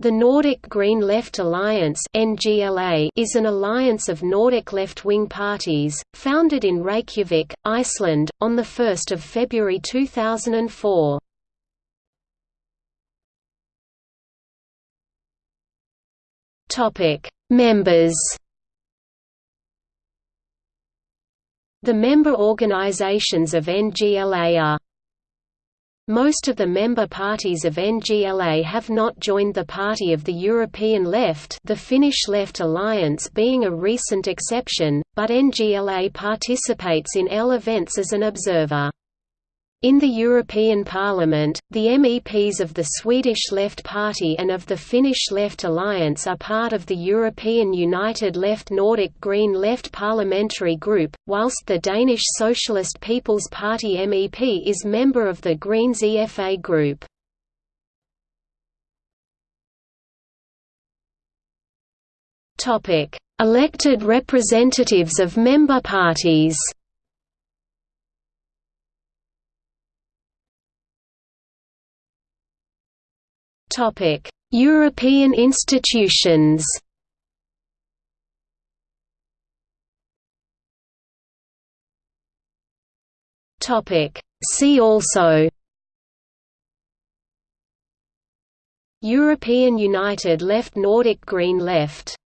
The Nordic Green Left Alliance is an alliance of Nordic left-wing parties, founded in Reykjavik, Iceland, on 1 February 2004. Members The member organizations of NGLA are most of the member parties of NGLA have not joined the Party of the European Left the Finnish Left Alliance being a recent exception, but NGLA participates in L events as an observer. In the European Parliament, the MEPs of the Swedish Left Party and of the Finnish Left Alliance are part of the European United Left Nordic Green Left parliamentary group, whilst the Danish Socialist People's Party MEP is member of the Greens EFA group. Elected representatives of member parties Topic: European institutions. Topic: See also. European United Left Nordic Green Left